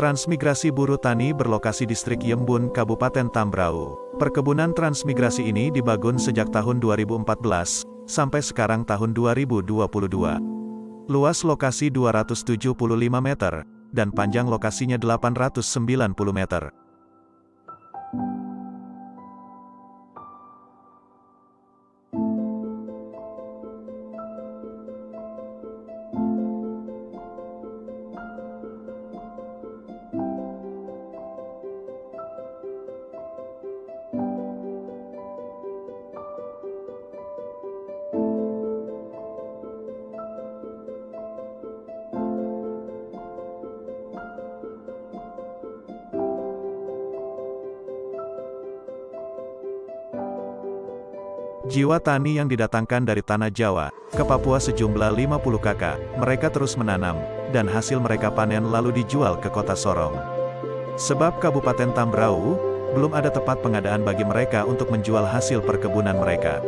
Transmigrasi Buruh Tani berlokasi distrik Yembun, Kabupaten Tambrau. Perkebunan transmigrasi ini dibangun sejak tahun 2014, sampai sekarang tahun 2022. Luas lokasi 275 meter, dan panjang lokasinya 890 meter. Jiwa tani yang didatangkan dari tanah Jawa, ke Papua sejumlah 50 kakak, mereka terus menanam, dan hasil mereka panen lalu dijual ke kota Sorong. Sebab Kabupaten Tambrau, belum ada tempat pengadaan bagi mereka untuk menjual hasil perkebunan mereka.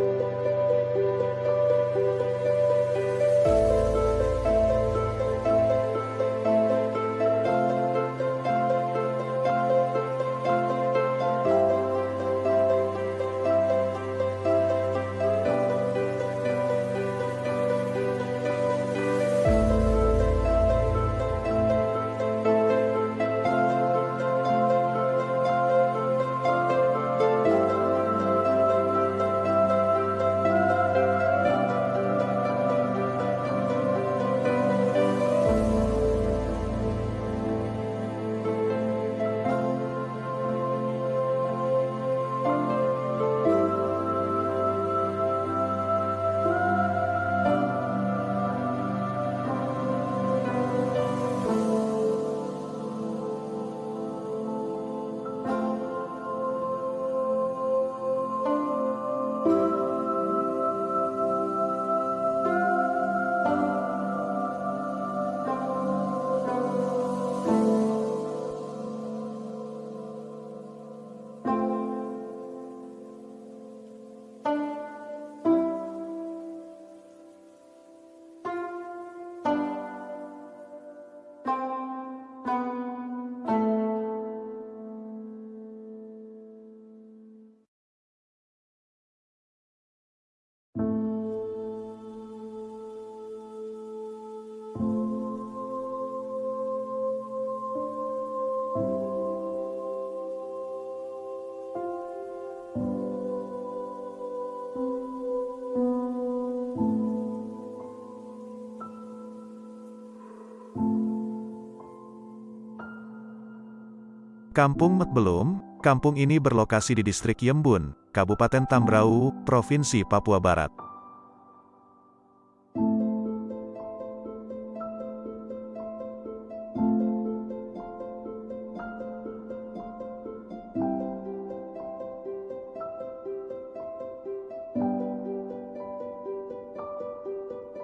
Kampung Metbelum, kampung ini berlokasi di distrik Yembun, Kabupaten Tambrau, Provinsi Papua Barat.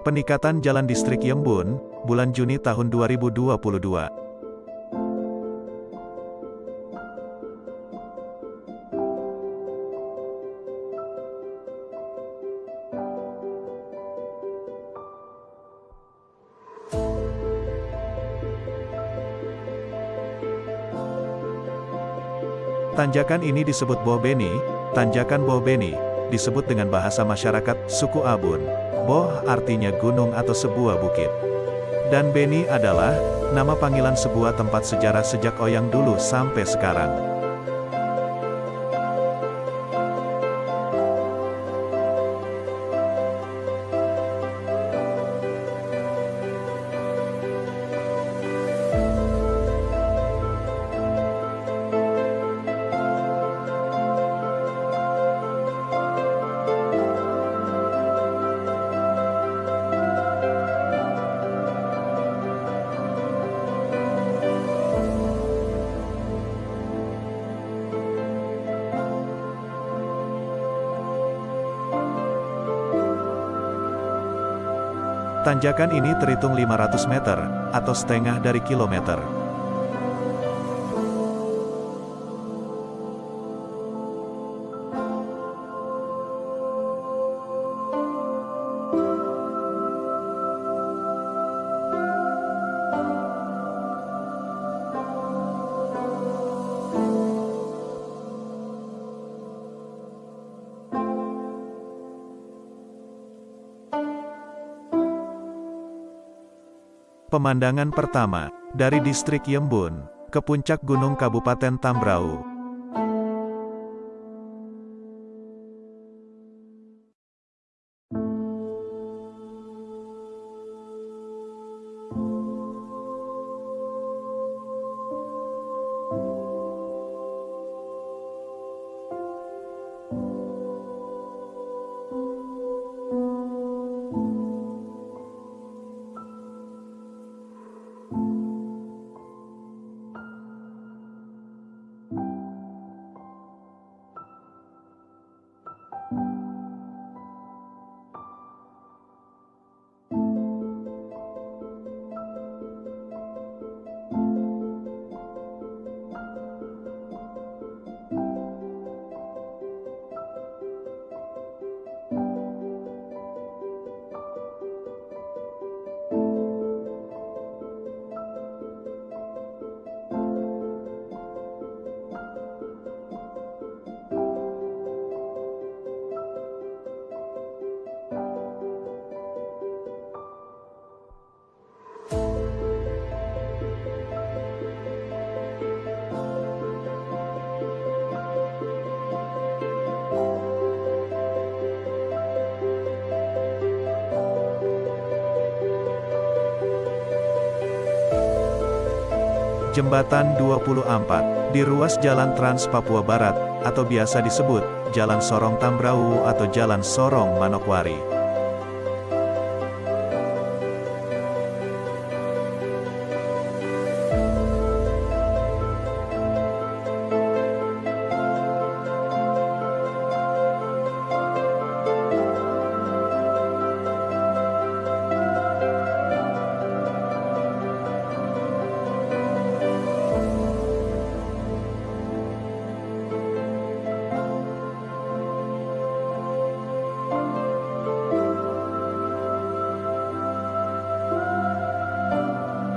Peningkatan Jalan Distrik Yembun, bulan Juni tahun 2022. Tanjakan ini disebut Boh Beni, Tanjakan Boh Beni, disebut dengan bahasa masyarakat, suku Abun. Boh artinya gunung atau sebuah bukit. Dan Beni adalah, nama panggilan sebuah tempat sejarah sejak Oyang dulu sampai sekarang. Tanjakan ini terhitung 500 meter, atau setengah dari kilometer. Pemandangan pertama, dari distrik Yembun, ke puncak gunung Kabupaten Tambrau. Jembatan 24, di ruas Jalan Trans Papua Barat, atau biasa disebut, Jalan Sorong Tambrau atau Jalan Sorong Manokwari.